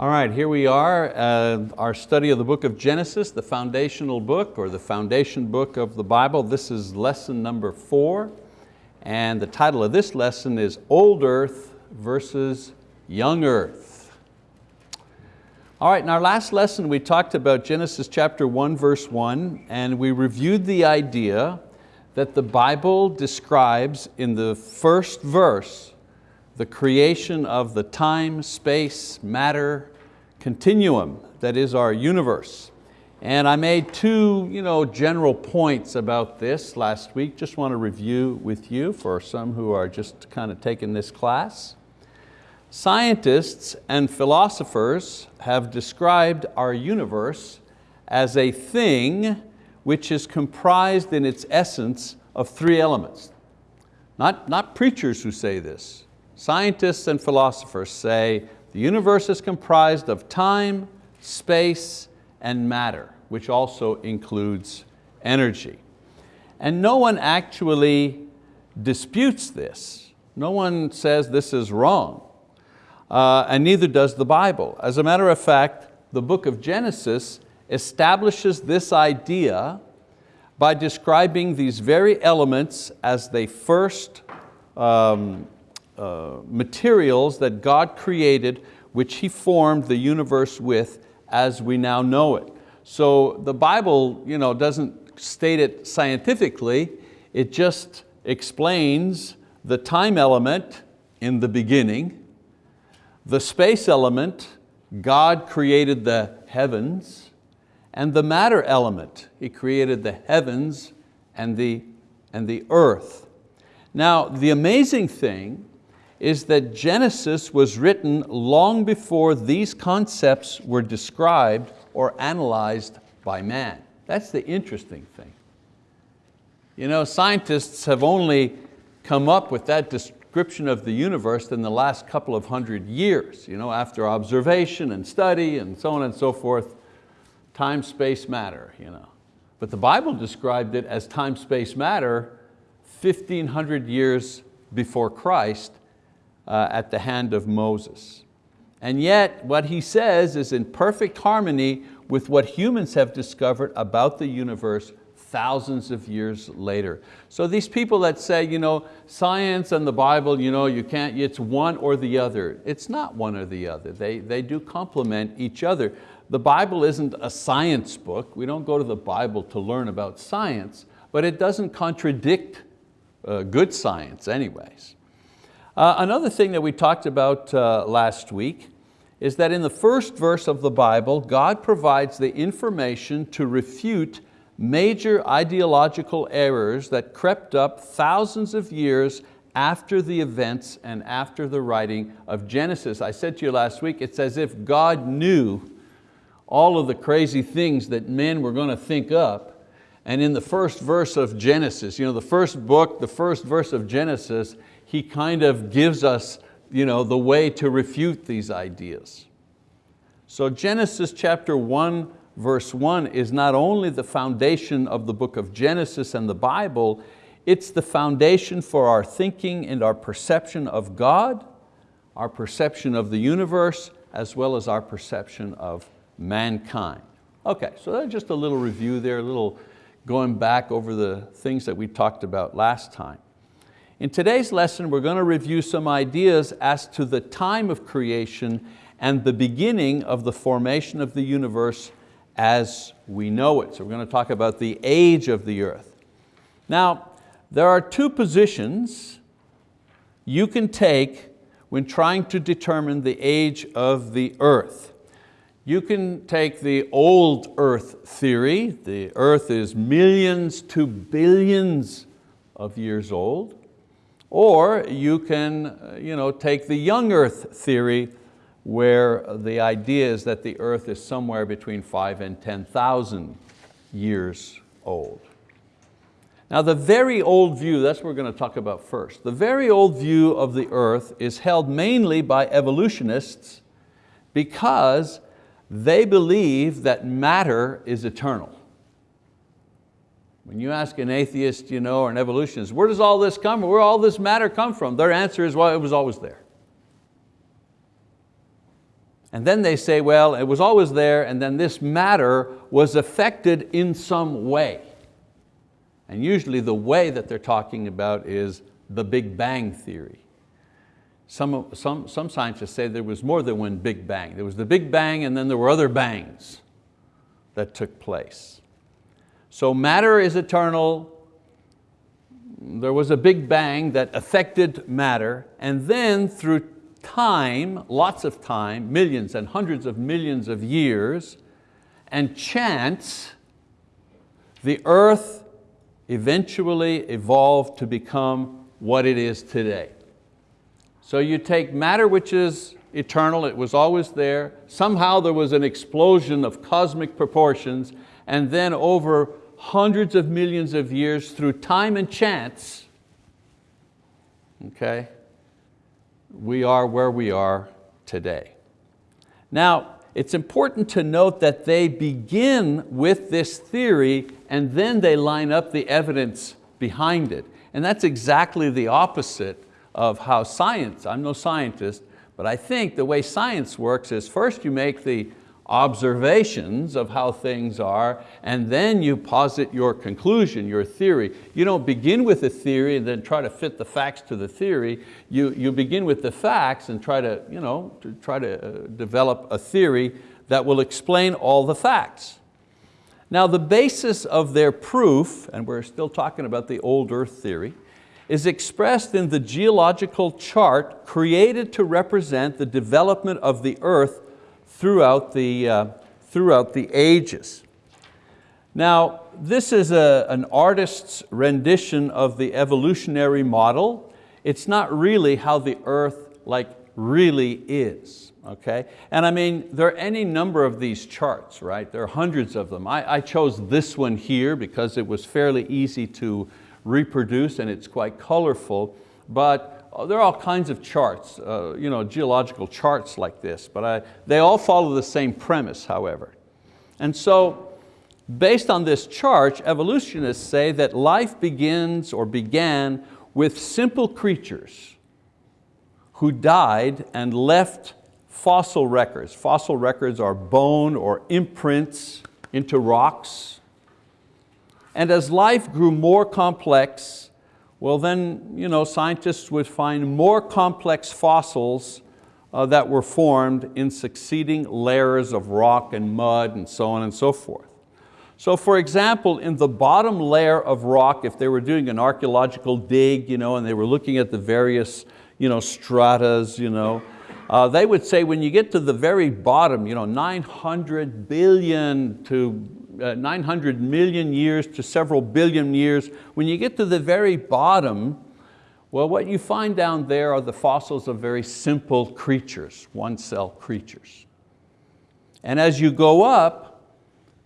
All right, here we are, uh, our study of the book of Genesis, the foundational book or the foundation book of the Bible. This is lesson number four, and the title of this lesson is Old Earth versus Young Earth. All right, in our last lesson we talked about Genesis chapter one, verse one, and we reviewed the idea that the Bible describes in the first verse the creation of the time, space, matter, continuum that is our universe. And I made two you know, general points about this last week, just want to review with you for some who are just kind of taking this class. Scientists and philosophers have described our universe as a thing which is comprised in its essence of three elements. Not, not preachers who say this, Scientists and philosophers say the universe is comprised of time, space, and matter, which also includes energy. And no one actually disputes this. No one says this is wrong. Uh, and neither does the Bible. As a matter of fact, the book of Genesis establishes this idea by describing these very elements as they first um, uh, materials that God created which He formed the universe with as we now know it. So the Bible you know, doesn't state it scientifically, it just explains the time element in the beginning, the space element, God created the heavens, and the matter element, He created the heavens and the, and the earth. Now the amazing thing is that Genesis was written long before these concepts were described or analyzed by man. That's the interesting thing. You know, scientists have only come up with that description of the universe in the last couple of hundred years, you know, after observation and study and so on and so forth, time, space, matter. You know. But the Bible described it as time, space, matter 1500 years before Christ uh, at the hand of Moses. And yet what he says is in perfect harmony with what humans have discovered about the universe thousands of years later. So these people that say, you know, science and the Bible, you know, you can't, it's one or the other. It's not one or the other. They, they do complement each other. The Bible isn't a science book. We don't go to the Bible to learn about science, but it doesn't contradict uh, good science anyways. Uh, another thing that we talked about uh, last week is that in the first verse of the Bible, God provides the information to refute major ideological errors that crept up thousands of years after the events and after the writing of Genesis. I said to you last week, it's as if God knew all of the crazy things that men were going to think up. And in the first verse of Genesis, you know, the first book, the first verse of Genesis, he kind of gives us you know, the way to refute these ideas. So Genesis chapter one, verse one is not only the foundation of the book of Genesis and the Bible, it's the foundation for our thinking and our perception of God, our perception of the universe, as well as our perception of mankind. Okay, so that's just a little review there, a little going back over the things that we talked about last time. In today's lesson, we're going to review some ideas as to the time of creation and the beginning of the formation of the universe as we know it. So we're going to talk about the age of the earth. Now, there are two positions you can take when trying to determine the age of the earth. You can take the old earth theory, the earth is millions to billions of years old. Or you can uh, you know, take the young earth theory where the idea is that the earth is somewhere between five and 10,000 years old. Now the very old view, that's what we're going to talk about first. The very old view of the earth is held mainly by evolutionists because they believe that matter is eternal. When you ask an atheist you know, or an evolutionist, where does all this come from? Where all this matter come from? Their answer is, well, it was always there. And then they say, well, it was always there and then this matter was affected in some way. And usually the way that they're talking about is the Big Bang theory. Some, some, some scientists say there was more than one Big Bang. There was the Big Bang and then there were other bangs that took place. So matter is eternal, there was a big bang that affected matter, and then through time, lots of time, millions and hundreds of millions of years, and chance, the earth eventually evolved to become what it is today. So you take matter which is eternal, it was always there, somehow there was an explosion of cosmic proportions, and then over hundreds of millions of years through time and chance, okay, we are where we are today. Now, it's important to note that they begin with this theory and then they line up the evidence behind it. And that's exactly the opposite of how science, I'm no scientist, but I think the way science works is first you make the observations of how things are, and then you posit your conclusion, your theory. You don't begin with a theory and then try to fit the facts to the theory. You, you begin with the facts and try to, you know, to try to uh, develop a theory that will explain all the facts. Now the basis of their proof, and we're still talking about the old earth theory, is expressed in the geological chart created to represent the development of the earth throughout the, uh, throughout the ages. Now, this is a, an artist's rendition of the evolutionary model. It's not really how the earth like really is, okay? And I mean, there are any number of these charts, right? There are hundreds of them. I, I chose this one here because it was fairly easy to reproduce and it's quite colorful, but there are all kinds of charts, uh, you know, geological charts like this, but I, they all follow the same premise, however. And so, based on this chart, evolutionists say that life begins or began with simple creatures who died and left fossil records. Fossil records are bone or imprints into rocks. And as life grew more complex, well then you know, scientists would find more complex fossils uh, that were formed in succeeding layers of rock and mud and so on and so forth. So for example, in the bottom layer of rock, if they were doing an archeological dig you know, and they were looking at the various you know, stratas, you know, uh, they would say when you get to the very bottom, you know, 900 billion to uh, 900 million years to several billion years, when you get to the very bottom, well, what you find down there are the fossils of very simple creatures, one cell creatures. And as you go up,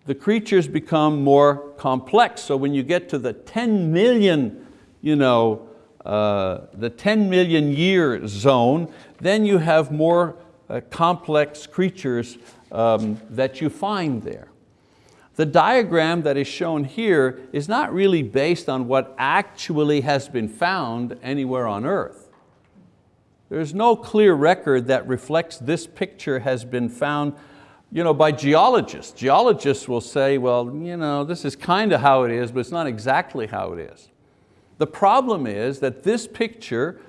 the creatures become more complex. So when you get to the 10 million, you know, uh, the 10 million year zone, then you have more uh, complex creatures um, that you find there. The diagram that is shown here is not really based on what actually has been found anywhere on earth. There's no clear record that reflects this picture has been found you know, by geologists. Geologists will say, well, you know, this is kind of how it is, but it's not exactly how it is. The problem is that this picture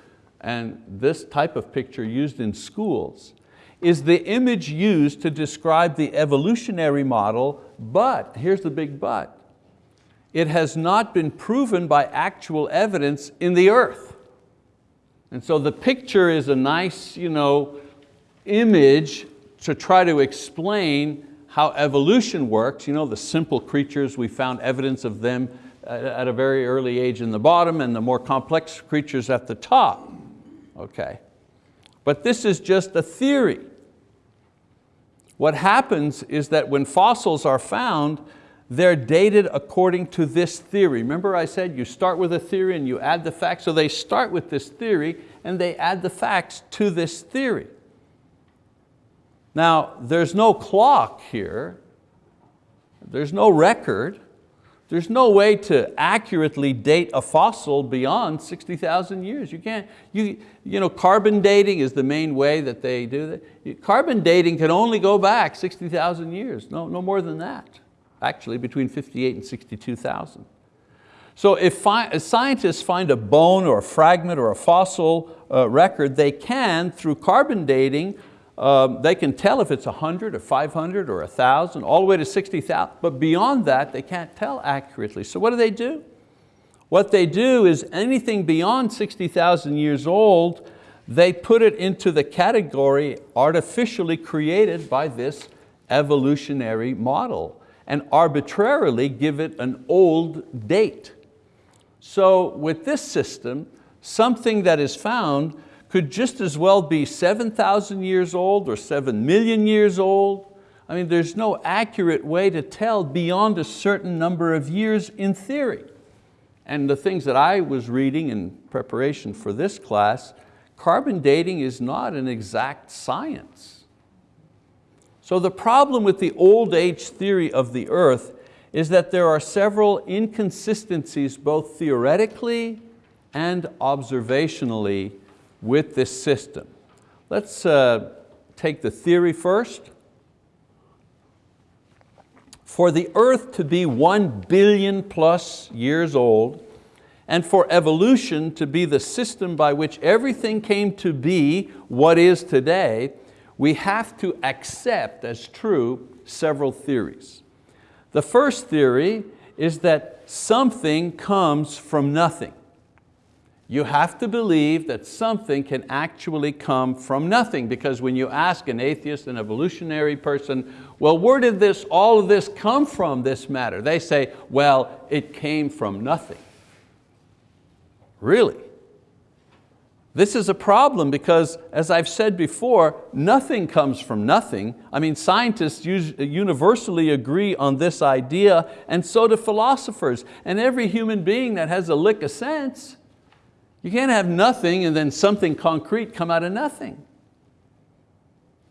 and this type of picture used in schools is the image used to describe the evolutionary model, but, here's the big but, it has not been proven by actual evidence in the earth. And so the picture is a nice you know, image to try to explain how evolution works, you know, the simple creatures, we found evidence of them at a very early age in the bottom and the more complex creatures at the top. Okay. But this is just a theory. What happens is that when fossils are found, they're dated according to this theory. Remember I said you start with a theory and you add the facts, so they start with this theory and they add the facts to this theory. Now, there's no clock here, there's no record, there's no way to accurately date a fossil beyond 60,000 years. You can't, you, you know, carbon dating is the main way that they do that. Carbon dating can only go back 60,000 years, no, no more than that. Actually, between 58 and 62,000. So if, if scientists find a bone or a fragment or a fossil uh, record, they can, through carbon dating, um, they can tell if it's 100 or 500 or 1,000, all the way to 60,000, but beyond that, they can't tell accurately. So what do they do? What they do is anything beyond 60,000 years old, they put it into the category artificially created by this evolutionary model and arbitrarily give it an old date. So with this system, something that is found could just as well be 7,000 years old or 7 million years old. I mean, there's no accurate way to tell beyond a certain number of years in theory. And the things that I was reading in preparation for this class, carbon dating is not an exact science. So the problem with the old age theory of the earth is that there are several inconsistencies both theoretically and observationally with this system. Let's uh, take the theory first. For the earth to be one billion plus years old and for evolution to be the system by which everything came to be what is today, we have to accept as true several theories. The first theory is that something comes from nothing. You have to believe that something can actually come from nothing because when you ask an atheist, an evolutionary person, well, where did this, all of this come from, this matter? They say, well, it came from nothing. Really? This is a problem because, as I've said before, nothing comes from nothing. I mean, scientists universally agree on this idea, and so do philosophers. And every human being that has a lick of sense, you can't have nothing and then something concrete come out of nothing.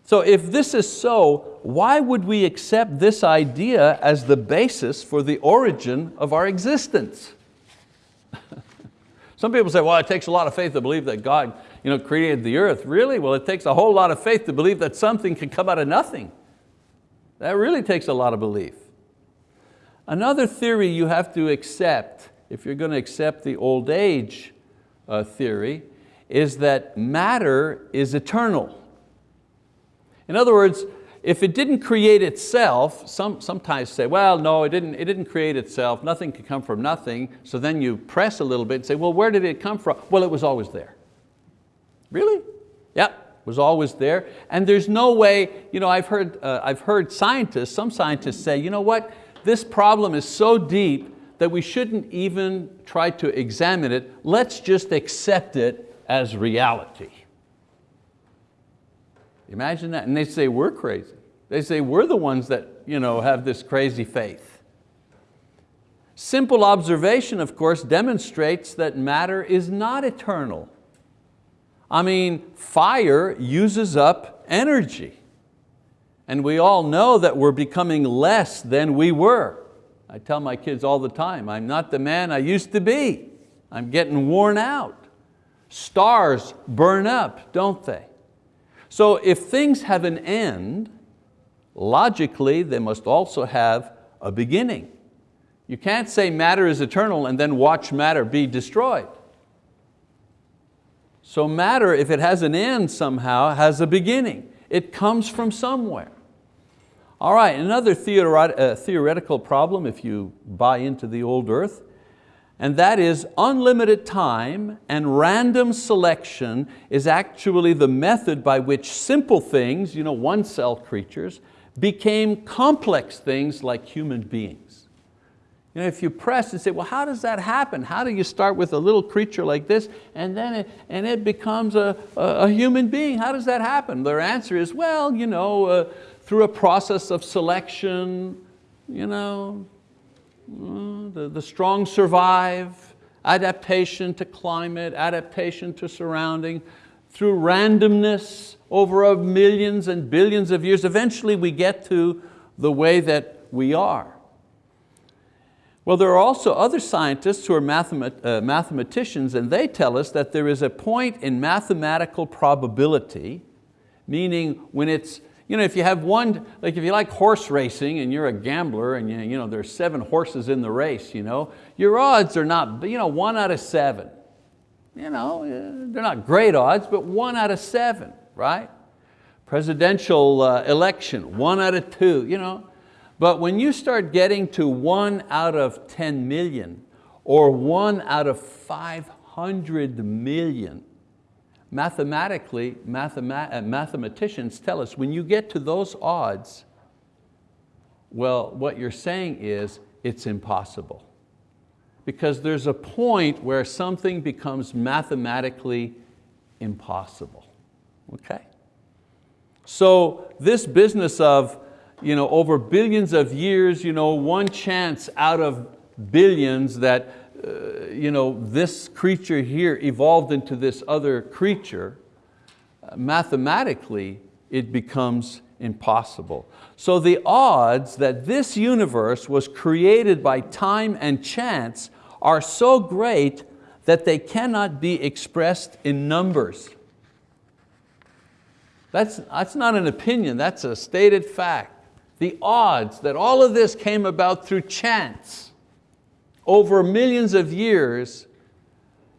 So if this is so, why would we accept this idea as the basis for the origin of our existence? Some people say, well, it takes a lot of faith to believe that God you know, created the earth. Really? Well, it takes a whole lot of faith to believe that something can come out of nothing. That really takes a lot of belief. Another theory you have to accept, if you're going to accept the old age uh, theory, is that matter is eternal. In other words, if it didn't create itself, some, sometimes say, well, no, it didn't, it didn't create itself, nothing can come from nothing, so then you press a little bit and say, well, where did it come from? Well, it was always there. Really? Yep, was always there. And there's no way, you know, I've heard, uh, I've heard scientists, some scientists say, you know what, this problem is so deep that we shouldn't even try to examine it, let's just accept it as reality. Imagine that. And they say, we're crazy. They say, we're the ones that you know, have this crazy faith. Simple observation, of course, demonstrates that matter is not eternal. I mean, fire uses up energy. And we all know that we're becoming less than we were. I tell my kids all the time, I'm not the man I used to be. I'm getting worn out. Stars burn up, don't they? So if things have an end, logically they must also have a beginning. You can't say matter is eternal and then watch matter be destroyed. So matter, if it has an end somehow, has a beginning. It comes from somewhere. All right, another uh, theoretical problem if you buy into the old earth and that is unlimited time and random selection is actually the method by which simple things, you know, one cell creatures, became complex things like human beings. You know, if you press and say, well, how does that happen? How do you start with a little creature like this and then it, and it becomes a, a, a human being? How does that happen? Their answer is, well, you know, uh, through a process of selection, you know, the, the strong survive, adaptation to climate, adaptation to surrounding, through randomness over millions and billions of years, eventually we get to the way that we are. Well, there are also other scientists who are mathemat uh, mathematicians and they tell us that there is a point in mathematical probability, meaning when it's, you know, if you have one, like if you like horse racing and you're a gambler and you, you know, there's seven horses in the race, you know, your odds are not, you know, one out of seven. You know, uh, they're not great odds, but one out of seven, right? Presidential uh, election, one out of two, you know. But when you start getting to one out of 10 million or one out of 500 million, mathematically, mathema uh, mathematicians tell us when you get to those odds, well, what you're saying is it's impossible. Because there's a point where something becomes mathematically impossible, okay? So this business of you know, over billions of years, you know, one chance out of billions that uh, you know, this creature here evolved into this other creature, uh, mathematically it becomes impossible. So the odds that this universe was created by time and chance are so great that they cannot be expressed in numbers. That's, that's not an opinion, that's a stated fact the odds that all of this came about through chance over millions of years,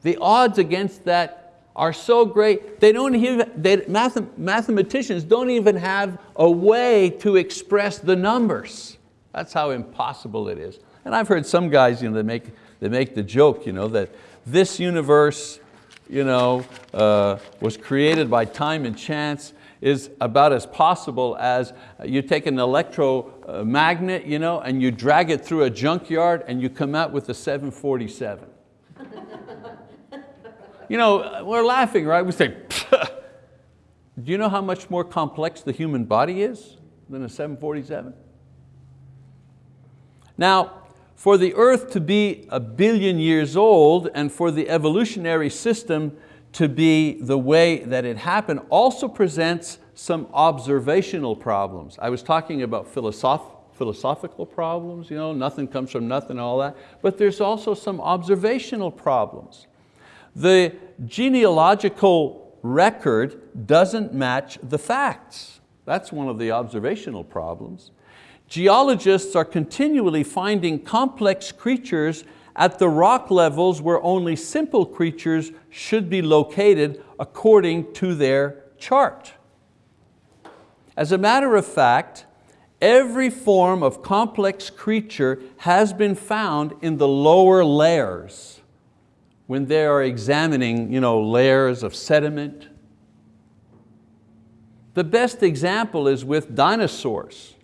the odds against that are so great, they don't even, they, math, mathematicians don't even have a way to express the numbers. That's how impossible it is. And I've heard some guys you know, they, make, they make the joke you know, that this universe you know, uh, was created by time and chance is about as possible as you take an electromagnet you know, and you drag it through a junkyard and you come out with a 747. you know, we're laughing, right? We say, do you know how much more complex the human body is than a 747? Now, for the earth to be a billion years old and for the evolutionary system to be the way that it happened also presents some observational problems. I was talking about philosoph philosophical problems, you know, nothing comes from nothing, all that, but there's also some observational problems. The genealogical record doesn't match the facts. That's one of the observational problems. Geologists are continually finding complex creatures at the rock levels where only simple creatures should be located according to their chart. As a matter of fact, every form of complex creature has been found in the lower layers when they are examining you know, layers of sediment. The best example is with dinosaurs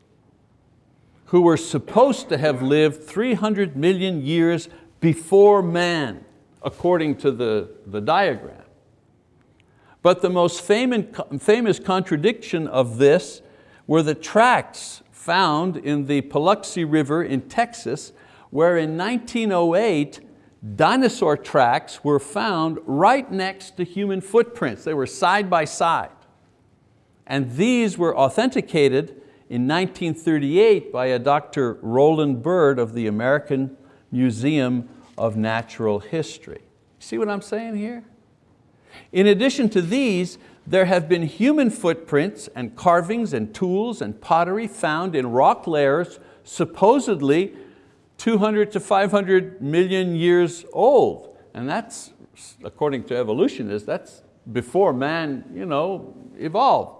who were supposed to have lived 300 million years before man, according to the, the diagram. But the most famous contradiction of this were the tracks found in the Paluxy River in Texas, where in 1908, dinosaur tracks were found right next to human footprints. They were side by side. And these were authenticated in 1938 by a Dr. Roland Bird of the American Museum of Natural History. See what I'm saying here? In addition to these, there have been human footprints and carvings and tools and pottery found in rock layers supposedly 200 to 500 million years old. And that's, according to evolutionists, that's before man you know, evolved.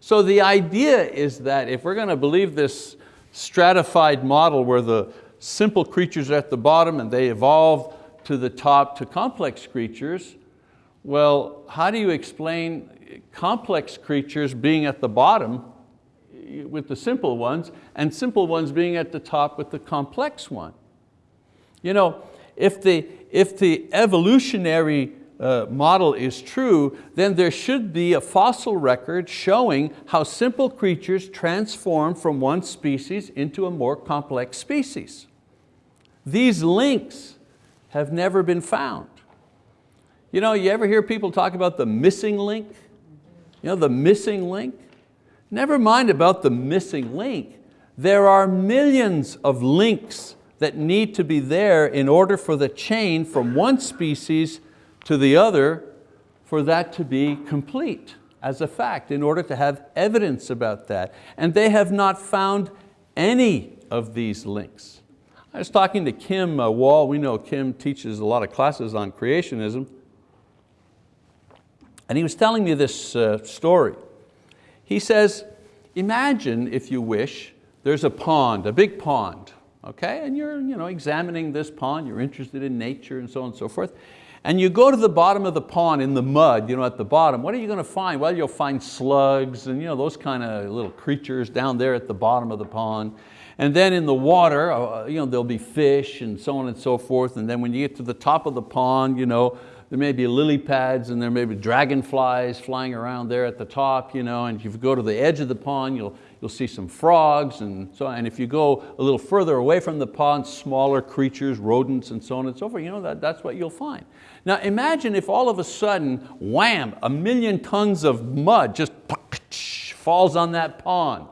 So the idea is that if we're going to believe this stratified model where the simple creatures at the bottom and they evolve to the top to complex creatures, well, how do you explain complex creatures being at the bottom with the simple ones and simple ones being at the top with the complex one? You know, if the, if the evolutionary uh, model is true, then there should be a fossil record showing how simple creatures transform from one species into a more complex species. These links have never been found. You know, you ever hear people talk about the missing link? You know, the missing link? Never mind about the missing link. There are millions of links that need to be there in order for the chain from one species to the other for that to be complete as a fact, in order to have evidence about that. And they have not found any of these links. I was talking to Kim uh, Wall, we know Kim teaches a lot of classes on creationism, and he was telling me this uh, story. He says, imagine, if you wish, there's a pond, a big pond, okay? And you're you know, examining this pond, you're interested in nature and so on and so forth. And you go to the bottom of the pond in the mud, you know, at the bottom, what are you going to find? Well, you'll find slugs and you know, those kind of little creatures down there at the bottom of the pond. And then in the water, uh, you know, there'll be fish and so on and so forth. And then when you get to the top of the pond, you know, there may be lily pads and there may be dragonflies flying around there at the top, you know, and if you go to the edge of the pond, you'll, you'll see some frogs and so. And if you go a little further away from the pond, smaller creatures, rodents and so on and so forth, you know, that, that's what you'll find. Now imagine if all of a sudden, wham, a million tons of mud just falls on that pond.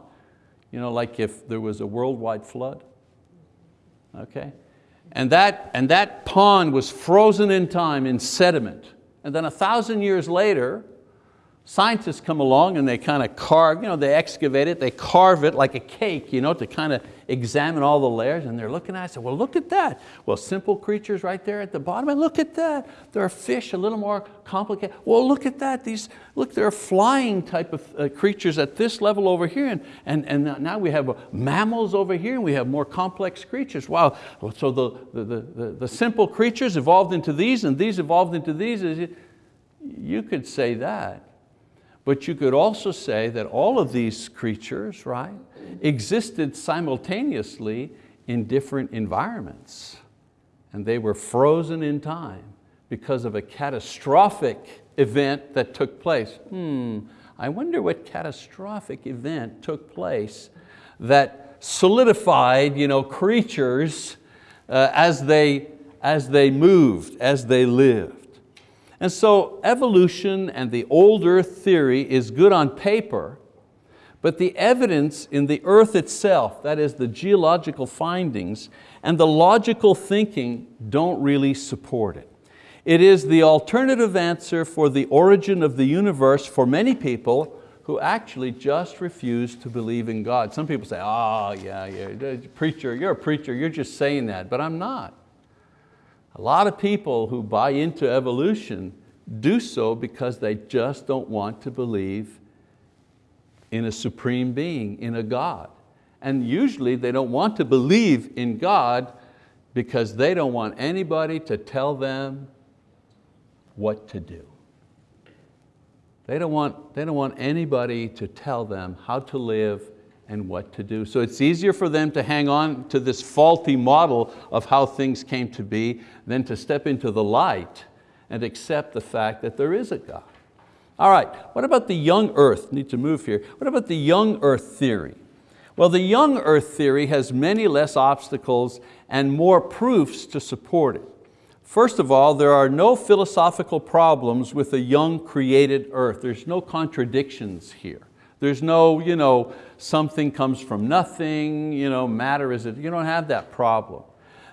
You know, like if there was a worldwide flood, okay? And that, and that pond was frozen in time in sediment. And then a thousand years later, scientists come along and they kind of carve, you know, they excavate it, they carve it like a cake you know, to kind of examine all the layers and they're looking at it, I said, well look at that. Well simple creatures right there at the bottom, and look at that. There are fish a little more complicated. Well look at that, these, look there are flying type of uh, creatures at this level over here and, and, and now we have uh, mammals over here and we have more complex creatures. Wow, so the, the, the, the simple creatures evolved into these and these evolved into these. You could say that. But you could also say that all of these creatures, right, existed simultaneously in different environments. And they were frozen in time because of a catastrophic event that took place. Hmm, I wonder what catastrophic event took place that solidified you know, creatures uh, as, they, as they moved, as they lived. And so evolution and the old earth theory is good on paper, but the evidence in the earth itself, that is the geological findings, and the logical thinking don't really support it. It is the alternative answer for the origin of the universe for many people who actually just refuse to believe in God. Some people say, oh yeah, yeah, preacher, you're a preacher, you're just saying that, but I'm not. A lot of people who buy into evolution do so because they just don't want to believe in a supreme being, in a God. And usually they don't want to believe in God because they don't want anybody to tell them what to do. They don't want, they don't want anybody to tell them how to live and what to do. So it's easier for them to hang on to this faulty model of how things came to be than to step into the light and accept the fact that there is a God. All right, what about the young earth? Need to move here. What about the young earth theory? Well, the young earth theory has many less obstacles and more proofs to support it. First of all, there are no philosophical problems with a young created earth. There's no contradictions here. There's no, you know, something comes from nothing, you know, matter is it, you don't have that problem.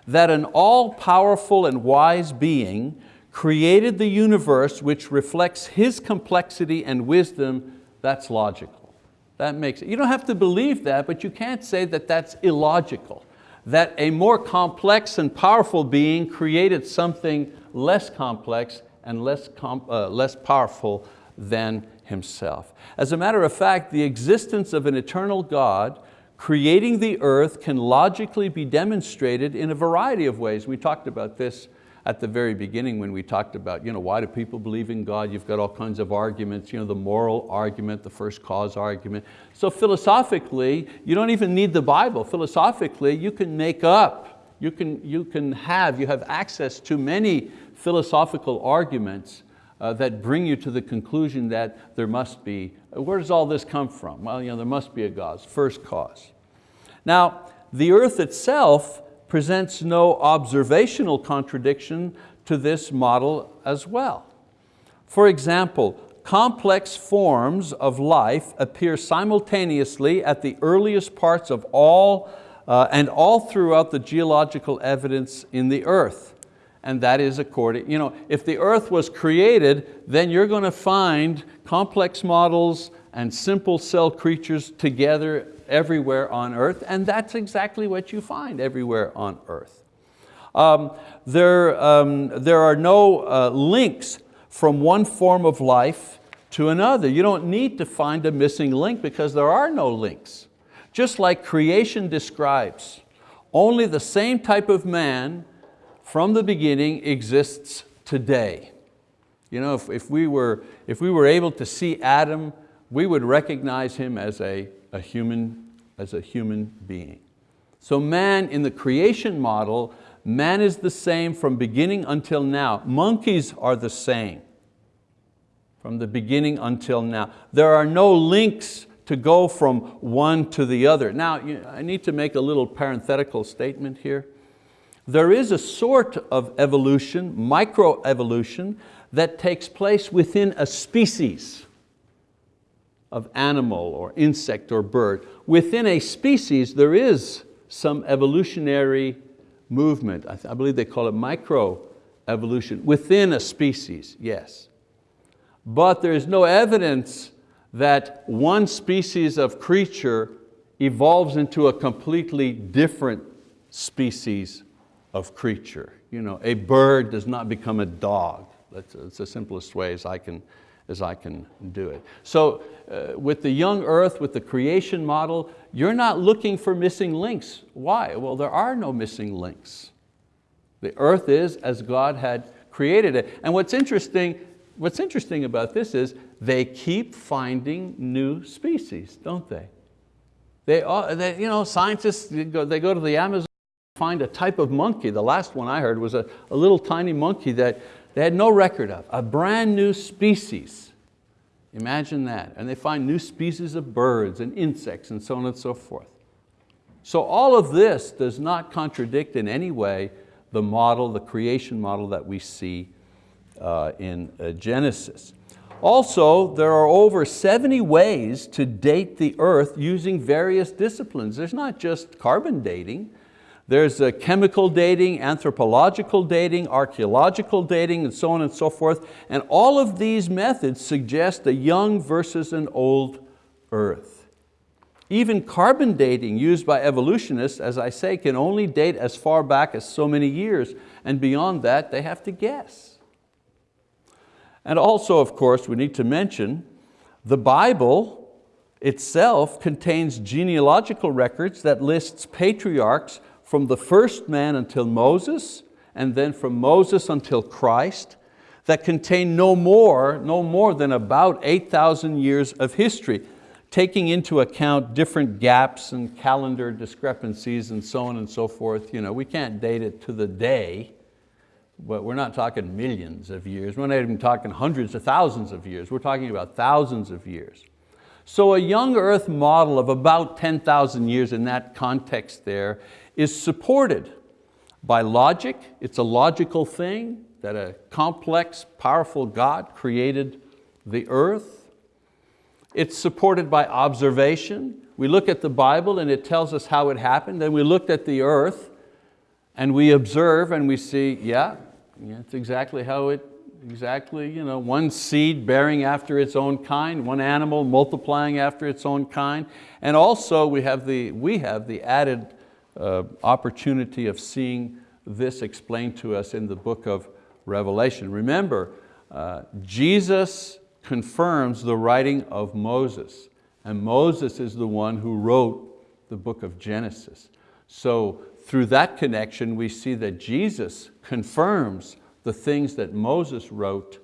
That an all-powerful and wise being created the universe which reflects His complexity and wisdom, that's logical. That makes it. You don't have to believe that, but you can't say that that's illogical. That a more complex and powerful being created something less complex and less, uh, less powerful than himself. As a matter of fact, the existence of an eternal God creating the earth can logically be demonstrated in a variety of ways. We talked about this at the very beginning when we talked about you know, why do people believe in God? You've got all kinds of arguments, you know, the moral argument, the first cause argument. So philosophically, you don't even need the Bible. Philosophically, you can make up, you can, you can have, you have access to many philosophical arguments uh, that bring you to the conclusion that there must be, where does all this come from? Well, you know, there must be a cause, first cause. Now, the earth itself presents no observational contradiction to this model as well. For example, complex forms of life appear simultaneously at the earliest parts of all uh, and all throughout the geological evidence in the earth. And that is according, you know, if the earth was created, then you're going to find complex models and simple cell creatures together everywhere on earth, and that's exactly what you find everywhere on earth. Um, there, um, there are no uh, links from one form of life to another. You don't need to find a missing link because there are no links. Just like creation describes, only the same type of man from the beginning exists today. You know, if, if, we were, if we were able to see Adam, we would recognize him as a, a, human, as a human being. So man in the creation model, man is the same from beginning until now. Monkeys are the same from the beginning until now. There are no links to go from one to the other. Now, I need to make a little parenthetical statement here. There is a sort of evolution, microevolution, that takes place within a species of animal or insect or bird. Within a species, there is some evolutionary movement. I, I believe they call it microevolution. Within a species, yes. But there is no evidence that one species of creature evolves into a completely different species of creature. You know, a bird does not become a dog. That's, that's the simplest way as I can, as I can do it. So uh, with the young earth, with the creation model, you're not looking for missing links. Why? Well, there are no missing links. The earth is as God had created it. And what's interesting, what's interesting about this is they keep finding new species, don't they? They, you know, scientists, go, they go to the Amazon, find a type of monkey. The last one I heard was a, a little tiny monkey that they had no record of, a brand new species. Imagine that. And they find new species of birds and insects and so on and so forth. So all of this does not contradict in any way the model, the creation model that we see uh, in uh, Genesis. Also, there are over 70 ways to date the earth using various disciplines. There's not just carbon dating, there's chemical dating, anthropological dating, archeological dating, and so on and so forth. And all of these methods suggest a young versus an old earth. Even carbon dating used by evolutionists, as I say, can only date as far back as so many years, and beyond that they have to guess. And also, of course, we need to mention the Bible itself contains genealogical records that lists patriarchs from the first man until Moses, and then from Moses until Christ, that contain no more, no more than about 8,000 years of history, taking into account different gaps and calendar discrepancies and so on and so forth. You know, we can't date it to the day, but we're not talking millions of years. We're not even talking hundreds of thousands of years. We're talking about thousands of years. So a young earth model of about 10,000 years in that context there is supported by logic. It's a logical thing that a complex, powerful God created the earth. It's supported by observation. We look at the Bible and it tells us how it happened. Then we looked at the earth and we observe and we see, yeah, yeah it's exactly how it, exactly, you know, one seed bearing after its own kind, one animal multiplying after its own kind. And also we have the, we have the added uh, opportunity of seeing this explained to us in the book of Revelation. Remember, uh, Jesus confirms the writing of Moses, and Moses is the one who wrote the book of Genesis. So through that connection, we see that Jesus confirms the things that Moses wrote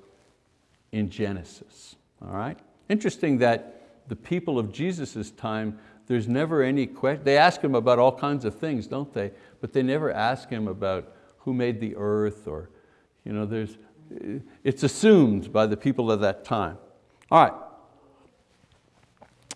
in Genesis. All right? Interesting that the people of Jesus' time there's never any question. They ask him about all kinds of things, don't they? But they never ask him about who made the earth or, you know, there's, it's assumed by the people of that time. All right.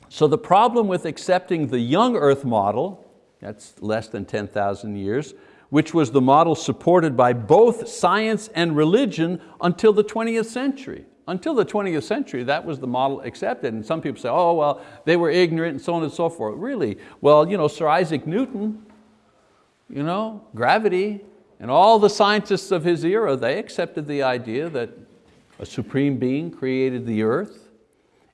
So the problem with accepting the young earth model, that's less than 10,000 years, which was the model supported by both science and religion until the 20th century. Until the 20th century, that was the model accepted. And some people say, oh, well, they were ignorant and so on and so forth. Really? Well, you know, Sir Isaac Newton you know, gravity, and all the scientists of his era, they accepted the idea that a supreme being created the earth.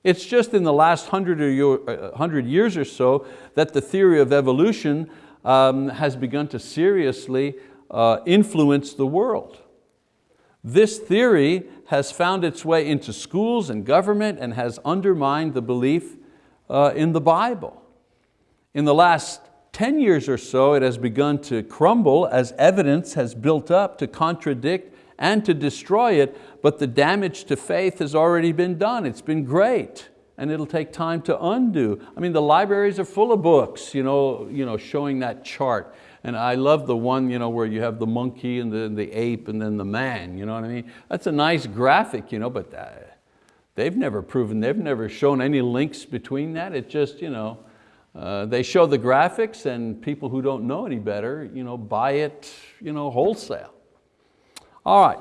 It's just in the last hundred, or, uh, hundred years or so that the theory of evolution um, has begun to seriously uh, influence the world. This theory has found its way into schools and government and has undermined the belief uh, in the Bible. In the last 10 years or so, it has begun to crumble as evidence has built up to contradict and to destroy it, but the damage to faith has already been done. It's been great and it'll take time to undo. I mean, the libraries are full of books you know, you know, showing that chart. And I love the one you know, where you have the monkey and the, the ape and then the man, you know what I mean? That's a nice graphic, you know, but uh, they've never proven, they've never shown any links between that. It just, you know, uh, they show the graphics and people who don't know any better you know, buy it you know, wholesale. All right,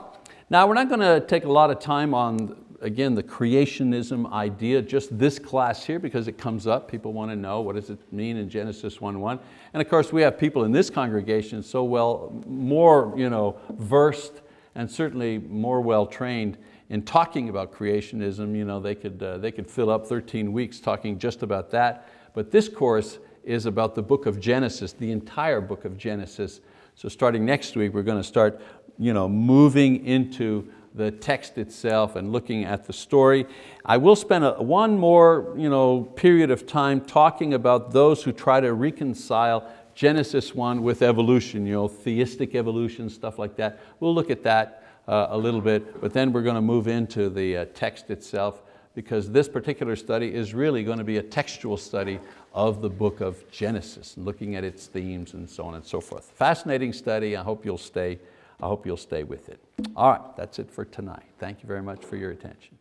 now we're not going to take a lot of time on again, the creationism idea, just this class here because it comes up. People want to know what does it mean in Genesis 1.1. And of course we have people in this congregation so well, more you know, versed and certainly more well trained in talking about creationism. You know, they, could, uh, they could fill up 13 weeks talking just about that. But this course is about the book of Genesis, the entire book of Genesis. So starting next week, we're going to start you know, moving into the text itself and looking at the story. I will spend a, one more you know, period of time talking about those who try to reconcile Genesis 1 with evolution, you know, theistic evolution, stuff like that. We'll look at that uh, a little bit, but then we're going to move into the uh, text itself because this particular study is really going to be a textual study of the book of Genesis, looking at its themes and so on and so forth. Fascinating study, I hope you'll stay I hope you'll stay with it. All right, that's it for tonight. Thank you very much for your attention.